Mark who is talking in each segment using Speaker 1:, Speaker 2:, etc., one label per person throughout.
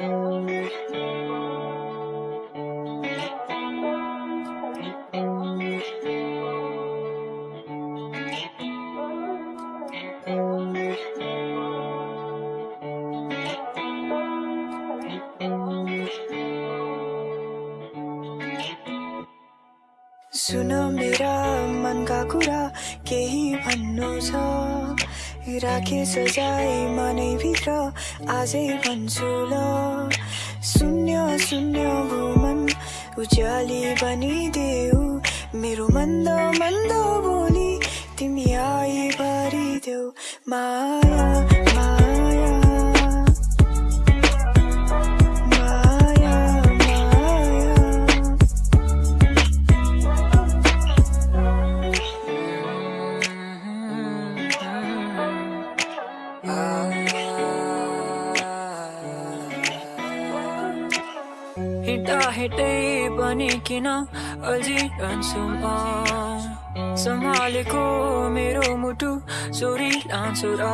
Speaker 1: सुन मेरा मनका कुरा केही भन्नु छ। राखे सजाई मनैभित्र आजै भन्छु ल। शून्य शून्य भूमन उज्याली बनिदेऊ। मेरो मन्द मन्द बोली तिमी आई भरिदेऊ माया
Speaker 2: हिँड्दा हिँड्दै पनि किन अल्झिरहन्छु म? सम्हालेको मेरो मुटु चोरी लान्छु र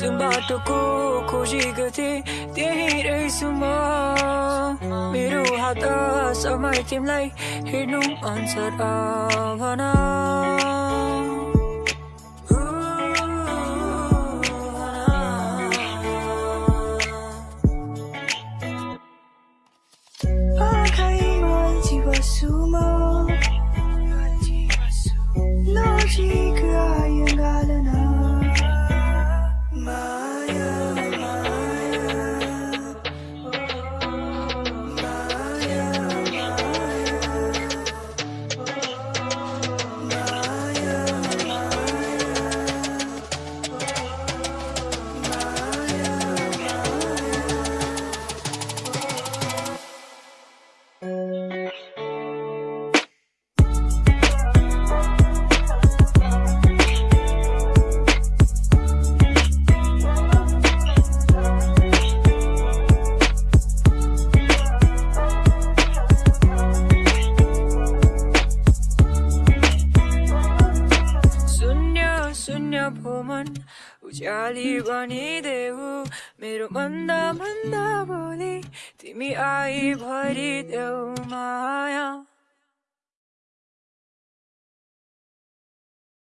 Speaker 2: जुन बाटोको खोजी गर्थे त्यही रहेछु म। मेरो हात समय तिमीलाई हेर्नु मन छ र भन भोमन उज्याली बनिदेऊ मेरो मन्दा मन्दा बोली तिमी आई भरिदेऊ माया